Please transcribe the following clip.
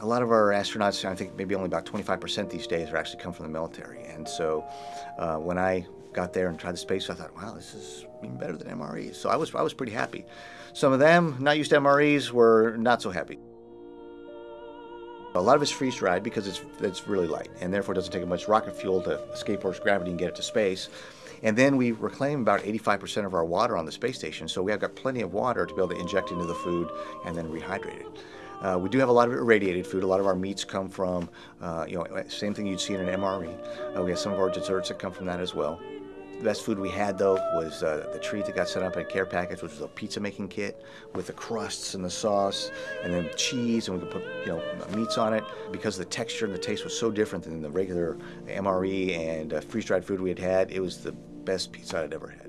a lot of our astronauts, I think maybe only about 25% these days, are actually come from the military. And so uh, when I got there and tried the space, I thought, wow, this is even better than MREs. So I was, I was pretty happy. Some of them, not used to MREs, were not so happy. A lot of it's freeze dried because it's, it's really light and therefore it doesn't take much rocket fuel to escape Earth's gravity and get it to space. And then we reclaim about 85% of our water on the space station, so we have got plenty of water to be able to inject into the food and then rehydrate it. Uh, we do have a lot of irradiated food. A lot of our meats come from, uh, you know, same thing you'd see in an MRE. Uh, we have some of our desserts that come from that as well. The best food we had though was uh, the treat that got set up in a care package, which was a pizza making kit with the crusts and the sauce, and then cheese, and we could put you know meats on it. Because the texture and the taste was so different than the regular MRE and uh, freeze dried food we had had, it was the best pizza I'd ever had.